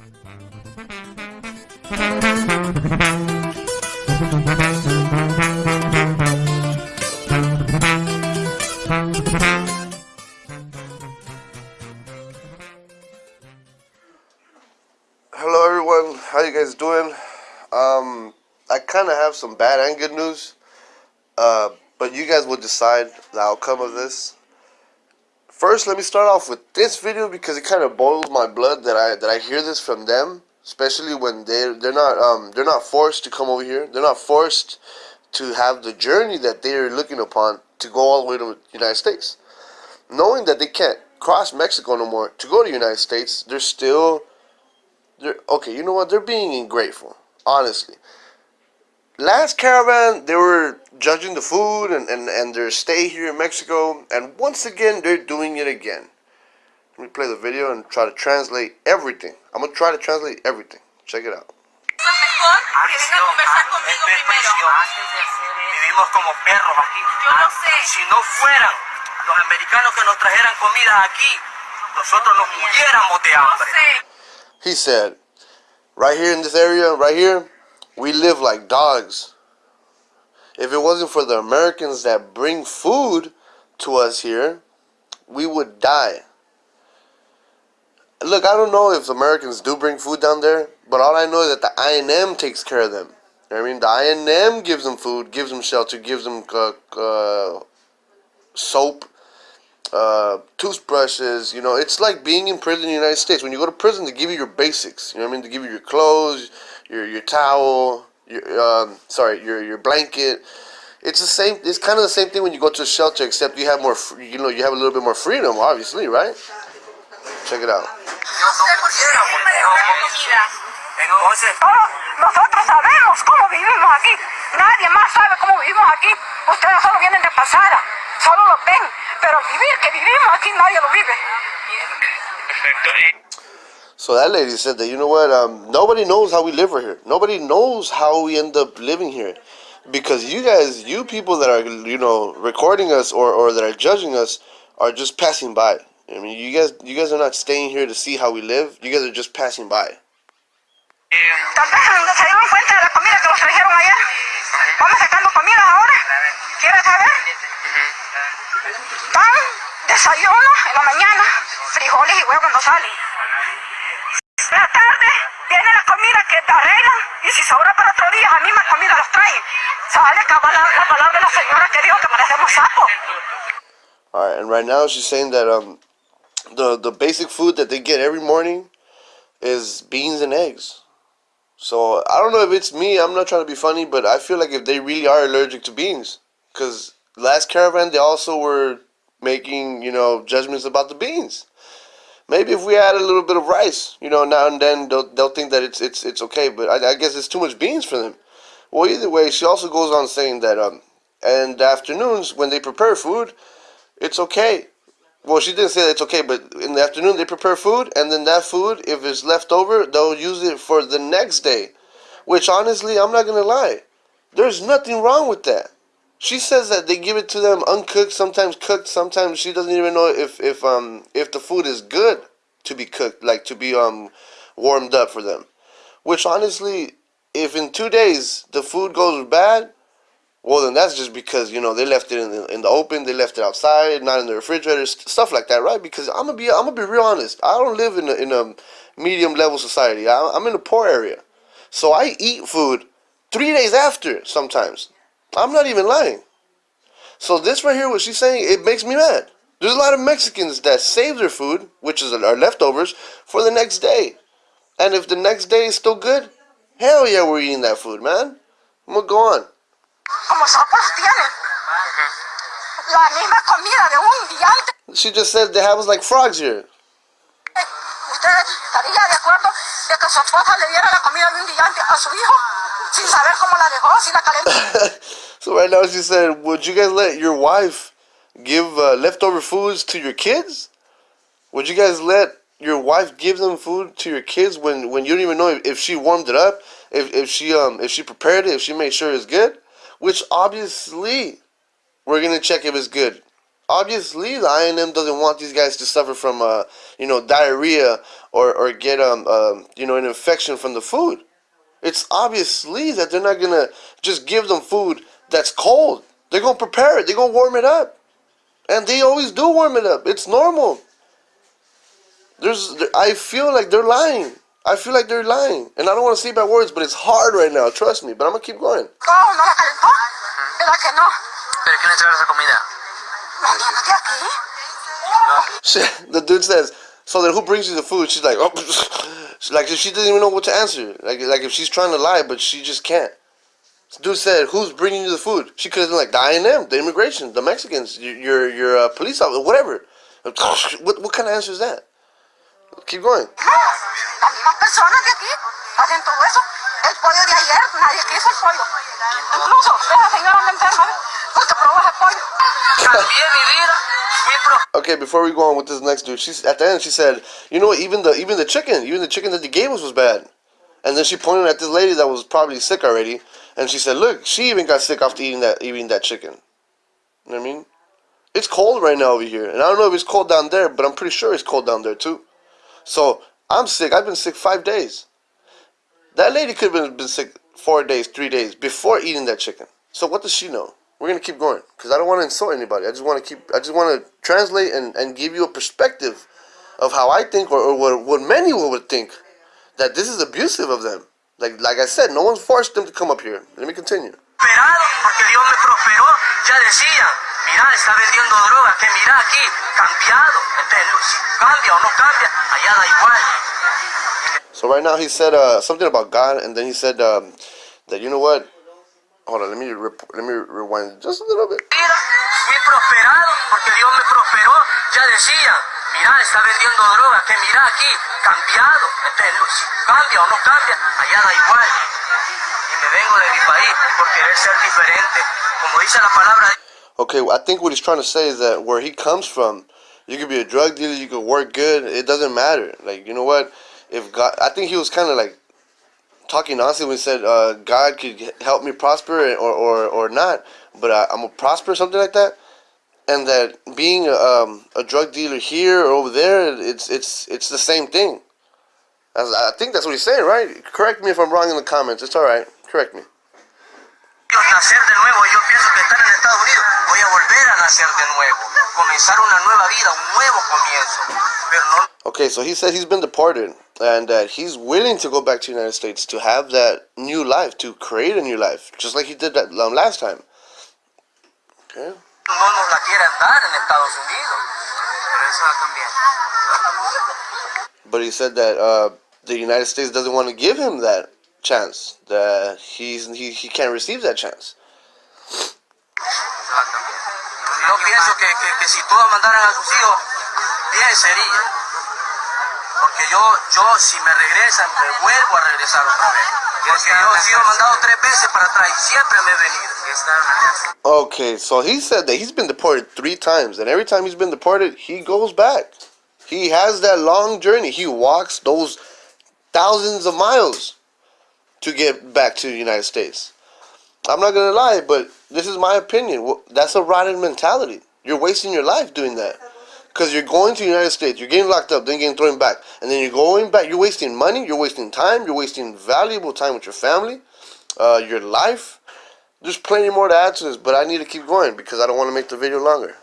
Hello everyone, how you guys doing? Um, I kind of have some bad and good news, uh, but you guys will decide the outcome of this. First, let me start off with this video because it kind of boils my blood that I that I hear this from them, especially when they they're not um they're not forced to come over here. They're not forced to have the journey that they're looking upon to go all the way to the United States. Knowing that they can't cross Mexico no more to go to the United States, they're still they're okay, you know what? They're being ungrateful, honestly last caravan they were judging the food and, and, and their stay here in Mexico and once again they're doing it again. Let me play the video and try to translate everything. I'm gonna try to translate everything. Check it out. Vivimos como perros aquí. Yo lo sé. Si no fueran los americanos que nos trajeran comida aquí, nosotros nos muriéramos de hambre. He said, right here in this area, right here, we live like dogs. If it wasn't for the Americans that bring food to us here, we would die. Look, I don't know if Americans do bring food down there, but all I know is that the INM takes care of them. You know I mean, the INM gives them food, gives them shelter, gives them uh, uh, soap, uh, toothbrushes. You know, it's like being in prison in the United States. When you go to prison, they give you your basics. You know what I mean? They give you your clothes, your your towel, your um, sorry, your your blanket. It's the same. It's kind of the same thing when you go to a shelter, except you have more. fr- You know, you have a little bit more freedom, obviously, right? Check it out. Yo sé por qué me dejó la comida. Entonces, Todos nosotros sabemos cómo vivimos aquí. Nadie más sabe cómo vivimos aquí. Ustedes solo vienen de pasada, solo lo ven. Pero vivir que vivimos aquí nadie lo vive. So that lady said that you know what? Um, nobody knows how we live right here. Nobody knows how we end up living here, because you guys, you people that are you know recording us or, or that are judging us, are just passing by. I mean, you guys, you guys are not staying here to see how we live. You guys are just passing by. Desayuno en la mañana, frijoles y huevos salen. En la tarde viene la comida que te arreglan y si sobra para otro día, la misma comida los traen. All right, and right now she's saying that um, the the basic food that they get every morning is beans and eggs. So I don't know if it's me. I'm not trying to be funny, but I feel like if they really are allergic to beans, because last caravan they also were making you know judgments about the beans. Maybe if we add a little bit of rice, you know, now and then they'll they'll think that it's it's it's okay. But I, I guess it's too much beans for them. Well, either way, she also goes on saying that um, the afternoons when they prepare food, it's okay. Well, she didn't say that it's okay, but in the afternoon they prepare food, and then that food, if it's left over, they'll use it for the next day. Which honestly, I'm not gonna lie, there's nothing wrong with that. She says that they give it to them uncooked, sometimes cooked, sometimes she doesn't even know if if um if the food is good to be cooked, like to be um warmed up for them. Which honestly, if in two days the food goes bad, well then that's just because you know they left it in the, in the open, they left it outside, not in the refrigerator, st- stuff like that, right? Because I'm gonna be I'm gonna be real honest. I don't live in a, in a medium level society. I, I'm in a poor area, so I eat food three days after sometimes. I'm not even lying. So this right here, what she's saying, it makes me mad. There's a lot of Mexicans that save their food, which is our leftovers, for the next day. And if the next day is still good, hell yeah, we're eating that food, man. I'm gonna go on. Como sapos tienen. La misma comida de un día. She just said they have us like frogs here. ¿Usted estaría de acuerdo de que su esposa le diera la comida de un día a su hijo? Sin saber cómo la dejó, si la calentó. so right now she said, would you guys let your wife give uh, leftover foods to your kids? Would you guys let your wife give them food to your kids when, when you don't even know if, if she warmed it up, if, if she um if she prepared it, if she made sure it's good? Which obviously we're gonna check if it's good. Obviously, the INM doesn't want these guys to suffer from, uh, you know, diarrhea or, or get, um, um, you know, an infection from the food. It's obviously that they're not gonna just give them food that's cold. They're gonna prepare it. They're gonna warm it up, and they always do warm it up. It's normal. There's, I feel like they're lying. I feel like they're lying, and I don't want to say bad words, but it's hard right now. Trust me. But I'm gonna keep going. ¿Cómo? ¿No la calentó? ¿Verdad que no? ¿Pero quién le trae esa comida? ¿La aquí? She, the dude says, "So then who brings you the food?" She's like, "Oh." Like she doesn't even know what to answer. Like like if she's trying to lie, but she just can't. Dude said, "Who's bringing you the food?" She could have been like the INM, the immigration, the Mexicans, your your, your uh, police officer, whatever. What what kind of answer is that? Keep going. Okay, before we go on with this next dude, she's at the end. She said, "You know, even the even the chicken, even the chicken that they gave us was bad." And then she pointed at this lady that was probably sick already, and she said, "Look, she even got sick after eating that eating that chicken." You know what I mean? It's cold right now over here, and I don't know if it's cold down there, but I'm pretty sure it's cold down there too. So I'm sick. I've been sick five days. That lady could have been, sick four days, three days before eating that chicken. So what does she know? We're gonna keep going because I don't want to insult anybody. I just want to keep. I just want to translate and, and give you a perspective of how I think, or, or what, what many would think that this is abusive of them. Like like I said, no one's forced them to come up here. Let me continue. Mira, está vendiendo droga, que mira aquí, cambiado. Si cambia o no cambia, allá da igual. So right now he said uh, something about God, and then he said um, that you know what? Hold on, let me let me rewind just a little bit. Fui prosperado porque Dios me prosperó. Ya decía, mira, está vendiendo droga, que mira aquí, cambiado. Si cambia o no cambia, allá da igual. Y me vengo de mi país por querer ser diferente. Como dice la palabra Okay, I think what he's trying to say is that where he comes from, you could be a drug dealer, you could work good, it doesn't matter. Like, you know what? If God, I think he was kind of like talking nonsense when he said uh, God could help me prosper or, or, or not, but I, I'm gonna prosper, something like that. And that being a, um, a drug dealer here or over there, it's it's it's the same thing. I think that's what he's saying, right? Correct me if I'm wrong in the comments. It's all right. Correct me. Volver a nacer de nuevo, comenzar una nueva vida, un nuevo comienzo, pero no Okay, so he said he's been deported and that he's willing to go back to the United States to have that new life, to create a new life, just like he did that last time. Okay. no nos la quieren dar en Estados Unidos. Pero eso va a cambiar. But he said that uh, the United States doesn't want to give him that chance. That he's he, he can't receive that chance. Eso va a cambiar. Yo pienso que, que, que si todos mandaran a sus hijos, bien sería. Porque yo, yo si me regresan, me vuelvo a regresar otra vez. Porque yo he sido mandado tres veces para atrás y siempre me he venido. Okay, so he said that he's been deported three times, and every time he's been deported, he goes back. He has that long journey. He walks those thousands of miles to get back to the United States. I'm not gonna lie, but this is my opinion. That's a rotten mentality. You're wasting your life doing that. Because you're going to the United States, you're getting locked up, then getting thrown back, and then you're going back. You're wasting money, you're wasting time, you're wasting valuable time with your family, uh, your life. There's plenty more to add to this, but I need to keep going because I don't want to make the video longer.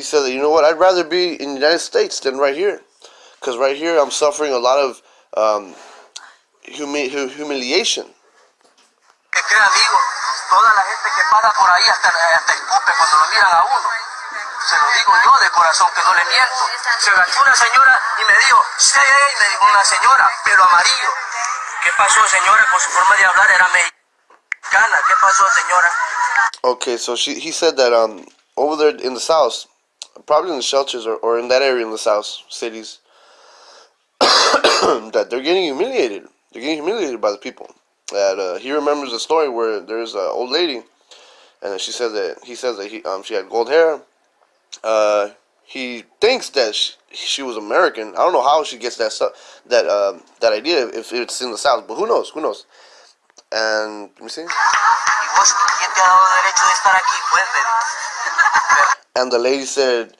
He said that, you know what, I'd rather be in the United States than right here. Because right here I'm suffering a lot of um, humi- humiliation. Que crea amigo, toda la gente que pasa por ahí hasta, hasta escupe cuando lo miran a uno. Se lo digo yo de corazón que no le miento. Se agachó una señora y me dijo, sí, me dijo una señora, pero amarillo. ¿Qué pasó señora? Con su forma de hablar era mexicana. ¿Qué pasó señora? Okay, so she he said that um over there in the south, probably in the shelters or, or in that area in the south cities, that they're getting humiliated. They're getting humiliated by the people. That uh, he remembers a story where there's an old lady, and she says that he says that he um she had gold hair. Uh, he thinks that she, she was American. I don't know how she gets that that um, that idea if it's in the South, but who knows? Who knows? And let me see. And the lady said,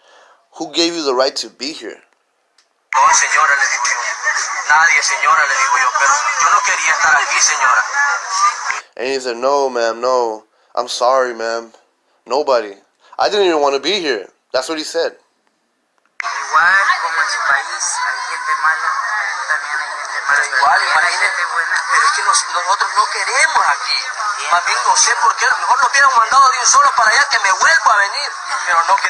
"Who gave you the right to be here?" señora, le digo yo. Nadie, señora, le digo yo, pero yo no quería estar aquí, señora. And he said, no, ma'am, no. I'm sorry, ma'am. Nobody. I didn't even want to be here. That's what he said. Igual, como en su país, hay gente mala, también hay gente mala. igual, imagínate, buena. Pero es que nos, nosotros no queremos aquí. Más bien no sé por qué. Mejor nos hubieran mandado de un solo para allá que me vuelva a venir. Pero no que...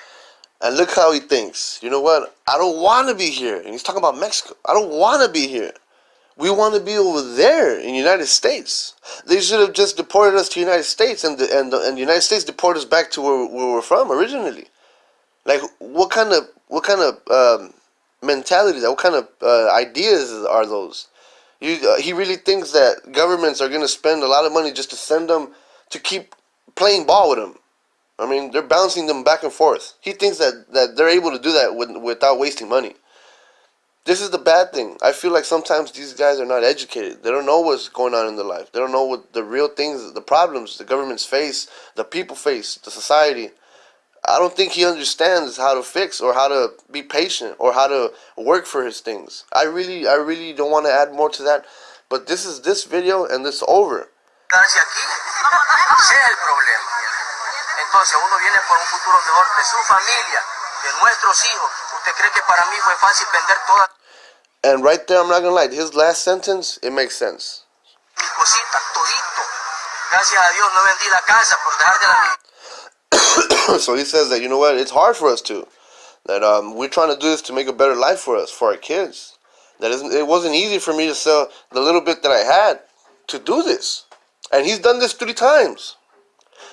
And look how he thinks. You know what? I don't want to be here. And he's talking about Mexico. I don't want to be here. We want to be over there in the United States. They should have just deported us to the United States, and the, and the, and the United States deported us back to where, where we're from originally. Like, what kind of what kind of um, mentality? What kind of uh, ideas are those? You, uh, he really thinks that governments are going to spend a lot of money just to send them to keep playing ball with them. I mean, they're bouncing them back and forth. He thinks that, that they're able to do that with, without wasting money. This is the bad thing. I feel like sometimes these guys are not educated. They don't know what's going on in their life. They don't know what the real things, the problems the governments face, the people face, the society. I don't think he understands how to fix or how to be patient or how to work for his things. I really, I really don't want to add more to that. But this is this video and it's over. Entonces uno viene por un futuro mejor de su familia, de nuestros hijos. ¿Usted cree que para mí fue fácil vender todas? And right there, I'm not gonna lie, his last sentence, it makes sense. Mis cositas, todito. Gracias a Dios no vendí la casa por dejar de la So he says that, you know what, it's hard for us to. That um, we're trying to do this to make a better life for us, for our kids. That isn't, it wasn't easy for me to sell the little bit that I had to do this. And he's done this three times.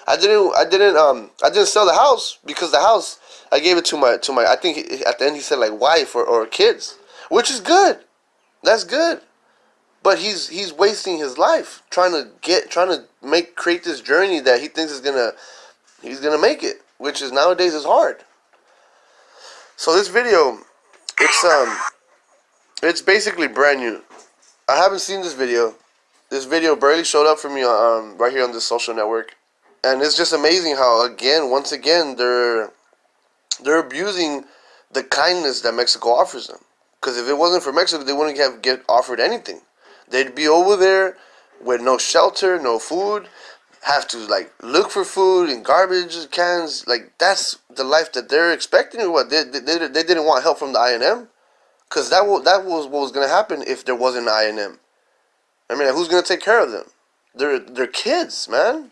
I didn't I didn't um I didn't sell the house because the house I gave it to my to my I think he, at the end he said like wife or, or kids, which is good. That's good. But he's he's wasting his life trying to get trying to make create this journey that he thinks is gonna he's gonna make it, which is nowadays is hard. So this video, it's um, it's basically brand new. I haven't seen this video. This video barely showed up for me um right here on this social network and it's just amazing how again once again they're they're abusing the kindness that Mexico offers them because if it wasn't for Mexico they wouldn't have get offered anything they'd be over there with no shelter no food have to like look for food in garbage cans like that's the life that they're expecting what they, they, they didn't want help from the INM because that, that was what was to happen if there wasn't an INM I mean who's to take care of them they're, they're kids man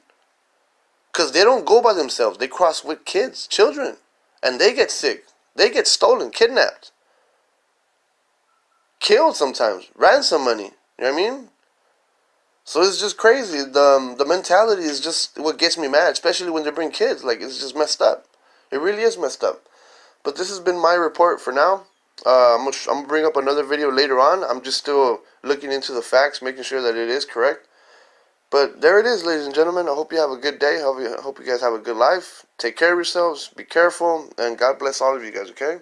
because they don't go by themselves. They cross with kids, children. And they get sick. They get stolen, kidnapped. Killed sometimes. Ransom money. You know what I mean? So it's just crazy. The, um, the mentality is just what gets me mad, especially when they bring kids. Like, it's just messed up. It really is messed up. But this has been my report for now. Uh, I'm going to bring up another video later on. I'm just still looking into the facts, making sure that it is correct. But there it is, ladies and gentlemen. I hope you have a good day. Hope you, hope you guys have a good life. Take care of yourselves. Be careful. And God bless all of you guys, okay?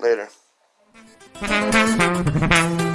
Later.